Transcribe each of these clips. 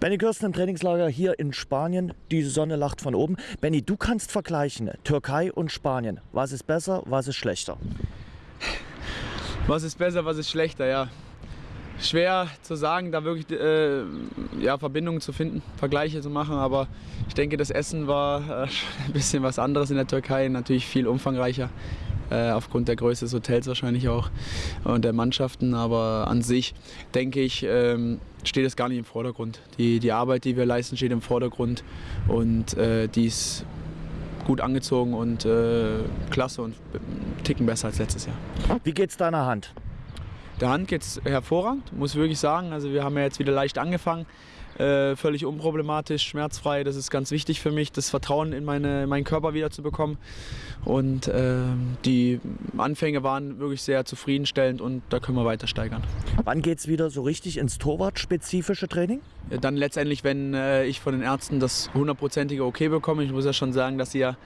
Benny Kirsten im Trainingslager hier in Spanien. Die Sonne lacht von oben. Benny, du kannst vergleichen Türkei und Spanien. Was ist besser, was ist schlechter? Was ist besser, was ist schlechter, ja. Schwer zu sagen, da wirklich äh, ja, Verbindungen zu finden, Vergleiche zu machen, aber ich denke, das Essen war äh, ein bisschen was anderes in der Türkei, natürlich viel umfangreicher, äh, aufgrund der Größe des Hotels wahrscheinlich auch und der Mannschaften, aber an sich denke ich, ähm, steht es gar nicht im Vordergrund. Die, die Arbeit, die wir leisten, steht im Vordergrund und äh, die ist gut angezogen und äh, klasse und Ticken besser als letztes Jahr. Wie geht's deiner Hand? Der Hand geht es hervorragend, muss ich wirklich sagen. Also wir haben ja jetzt wieder leicht angefangen. Äh, völlig unproblematisch, schmerzfrei. Das ist ganz wichtig für mich, das Vertrauen in, meine, in meinen Körper wieder zu bekommen. Und äh, die Anfänge waren wirklich sehr zufriedenstellend und da können wir weiter steigern. Wann geht es wieder so richtig ins Torwart-spezifische Training? Dann letztendlich, wenn äh, ich von den Ärzten das hundertprozentige Okay bekomme. Ich muss ja schon sagen, dass sie ja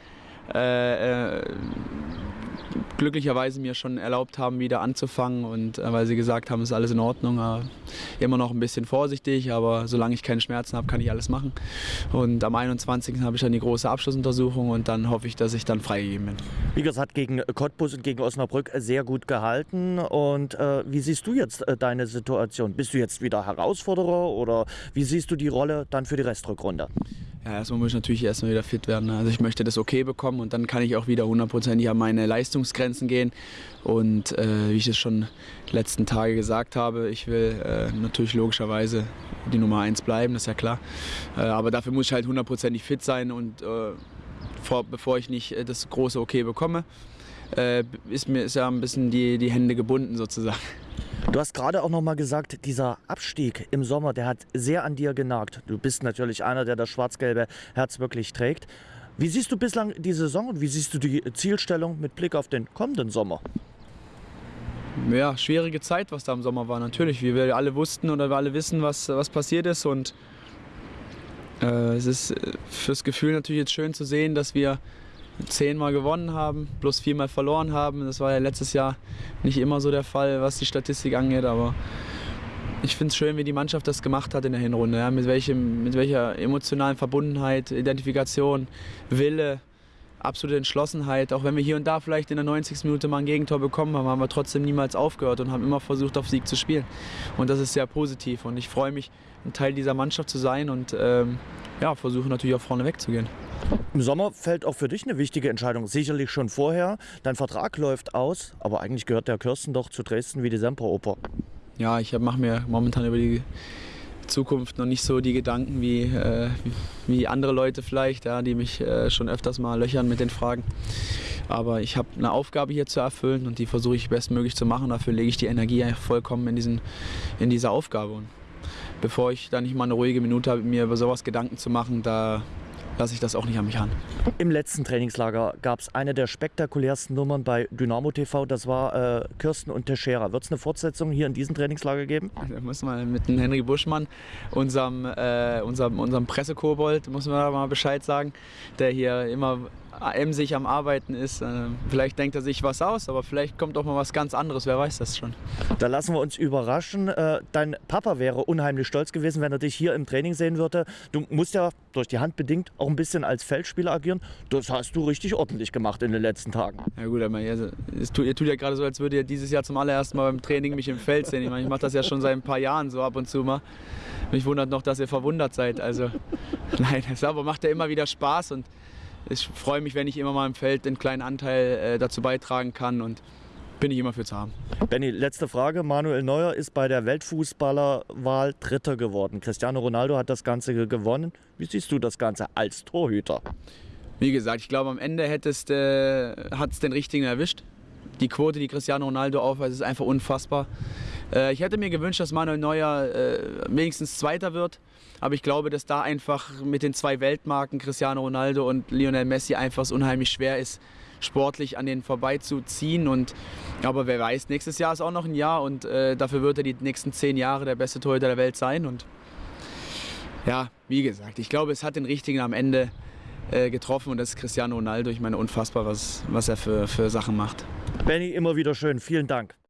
äh, äh, glücklicherweise mir schon erlaubt haben, wieder anzufangen und äh, weil sie gesagt haben, es ist alles in Ordnung. Äh, immer noch ein bisschen vorsichtig, aber solange ich keine Schmerzen habe, kann ich alles machen. Und am 21. habe ich dann die große Abschlussuntersuchung und dann hoffe ich, dass ich dann freigegeben bin. Wie gesagt, gegen Cottbus und gegen Osnabrück sehr gut gehalten. Und äh, wie siehst du jetzt äh, deine Situation? Bist du jetzt wieder Herausforderer oder wie siehst du die Rolle dann für die Restrückrunde? Ja, erstmal muss ich natürlich erstmal wieder fit werden. Also ich möchte das okay bekommen und dann kann ich auch wieder hundertprozentig an meine Leistungsgrenzen gehen. Und äh, wie ich es schon die letzten Tage gesagt habe, ich will äh, natürlich logischerweise die Nummer 1 bleiben, das ist ja klar. Äh, aber dafür muss ich halt hundertprozentig fit sein und äh, vor, bevor ich nicht äh, das große Okay bekomme, äh, ist mir ist ja ein bisschen die, die Hände gebunden sozusagen. Du hast gerade auch noch mal gesagt, dieser Abstieg im Sommer, der hat sehr an dir genagt. Du bist natürlich einer, der das schwarz-gelbe Herz wirklich trägt. Wie siehst du bislang die Saison und wie siehst du die Zielstellung mit Blick auf den kommenden Sommer? Ja, schwierige Zeit, was da im Sommer war, natürlich. Wie wir alle wussten oder wir alle wissen, was, was passiert ist. Und äh, es ist äh, fürs Gefühl natürlich jetzt schön zu sehen, dass wir zehnmal gewonnen haben, plus viermal verloren haben. Das war ja letztes Jahr nicht immer so der Fall, was die Statistik angeht, aber ich finde es schön, wie die Mannschaft das gemacht hat in der Hinrunde. Ja, mit, welchem, mit welcher emotionalen Verbundenheit, Identifikation, Wille, absolute Entschlossenheit. Auch wenn wir hier und da vielleicht in der 90. Minute mal ein Gegentor bekommen haben, haben wir trotzdem niemals aufgehört und haben immer versucht, auf Sieg zu spielen. Und das ist sehr positiv. Und ich freue mich, ein Teil dieser Mannschaft zu sein und ähm, ja, versuche natürlich auch vorne wegzugehen. Im Sommer fällt auch für dich eine wichtige Entscheidung. Sicherlich schon vorher. Dein Vertrag läuft aus, aber eigentlich gehört der Kirsten doch zu Dresden wie die Semperoper. Ja, ich mache mir momentan über die Zukunft noch nicht so die Gedanken wie, äh, wie andere Leute vielleicht, ja, die mich äh, schon öfters mal löchern mit den Fragen. Aber ich habe eine Aufgabe hier zu erfüllen und die versuche ich bestmöglich zu machen. Dafür lege ich die Energie vollkommen in, diesen, in diese Aufgabe. Und bevor ich da nicht mal eine ruhige Minute habe, mir über sowas Gedanken zu machen, da lasse ich das auch nicht an mich ran. Im letzten Trainingslager gab es eine der spektakulärsten Nummern bei Dynamo TV, das war äh, Kirsten und Teixeira. Wird es eine Fortsetzung hier in diesem Trainingslager geben? Da müssen wir mit dem Henry Buschmann, unserem, äh, unserem, unserem Pressekobold, muss man mal Bescheid sagen, der hier immer emsig am Arbeiten ist. Äh, vielleicht denkt er sich was aus, aber vielleicht kommt auch mal was ganz anderes, wer weiß das schon. Da lassen wir uns überraschen. Äh, dein Papa wäre unheimlich stolz gewesen, wenn er dich hier im Training sehen würde. Du musst ja durch die Hand bedingt auch ein bisschen als Feldspieler agieren. Das hast du richtig ordentlich gemacht in den letzten Tagen. Ja gut, aber es tut, ihr tut ja gerade so, als würdet ihr dieses Jahr zum allerersten Mal beim Training mich im Feld sehen. Ich, meine, ich mache das ja schon seit ein paar Jahren so ab und zu mal. Mich wundert noch, dass ihr verwundert seid. Also nein, das aber macht ja immer wieder Spaß und ich freue mich, wenn ich immer mal im Feld einen kleinen Anteil äh, dazu beitragen kann und bin ich immer für zu haben. Benny, letzte Frage. Manuel Neuer ist bei der Weltfußballerwahl Dritter geworden. Cristiano Ronaldo hat das Ganze gewonnen. Wie siehst du das Ganze als Torhüter? Wie gesagt, ich glaube, am Ende äh, hat es den Richtigen erwischt. Die Quote, die Cristiano Ronaldo aufweist, ist einfach unfassbar. Äh, ich hätte mir gewünscht, dass Manuel Neuer äh, wenigstens Zweiter wird. Aber ich glaube, dass da einfach mit den zwei Weltmarken, Cristiano Ronaldo und Lionel Messi, einfach es unheimlich schwer ist, sportlich an denen vorbeizuziehen. Und, aber wer weiß, nächstes Jahr ist auch noch ein Jahr und äh, dafür wird er die nächsten zehn Jahre der beste Torhüter der Welt sein. Und ja, wie gesagt, ich glaube, es hat den Richtigen am Ende getroffen und das ist Cristiano Ronaldo. Ich meine, unfassbar, was, was er für, für Sachen macht. Benny, immer wieder schön. Vielen Dank.